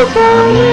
Oh.